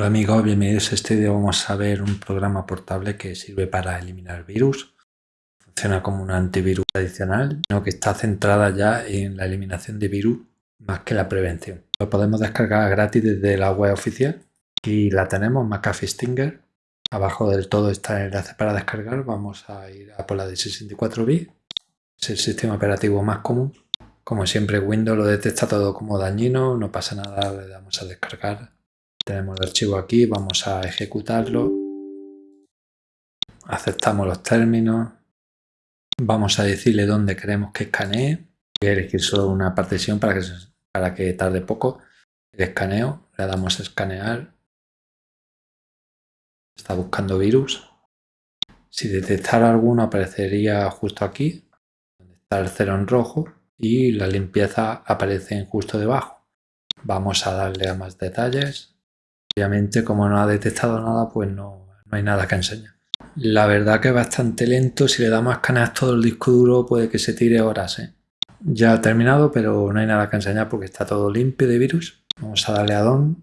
Hola amigos, bienvenidos a este vídeo. Vamos a ver un programa portable que sirve para eliminar virus. Funciona como un antivirus tradicional, sino que está centrada ya en la eliminación de virus más que la prevención. Lo podemos descargar gratis desde la web oficial y la tenemos, McAfee Stinger. Abajo del todo está el enlace para descargar. Vamos a ir a por la de 64 bits. Es el sistema operativo más común. Como siempre Windows lo detecta todo como dañino, no pasa nada, le damos a descargar tenemos el archivo aquí, vamos a ejecutarlo. Aceptamos los términos. Vamos a decirle dónde queremos que escanee. Voy a elegir solo una partición para que, para que tarde poco. El escaneo, le damos a escanear. Está buscando virus. Si detectara alguno aparecería justo aquí, donde está el cero en rojo, y la limpieza aparece justo debajo. Vamos a darle a más detalles. Obviamente, como no ha detectado nada, pues no, hay nada que enseñar. La verdad que es bastante lento. Si le damos a escanear todo el disco duro, puede que se tire horas. ¿eh? Ya ha terminado, pero no hay nada que enseñar porque está todo limpio de virus. Vamos a darle a Don.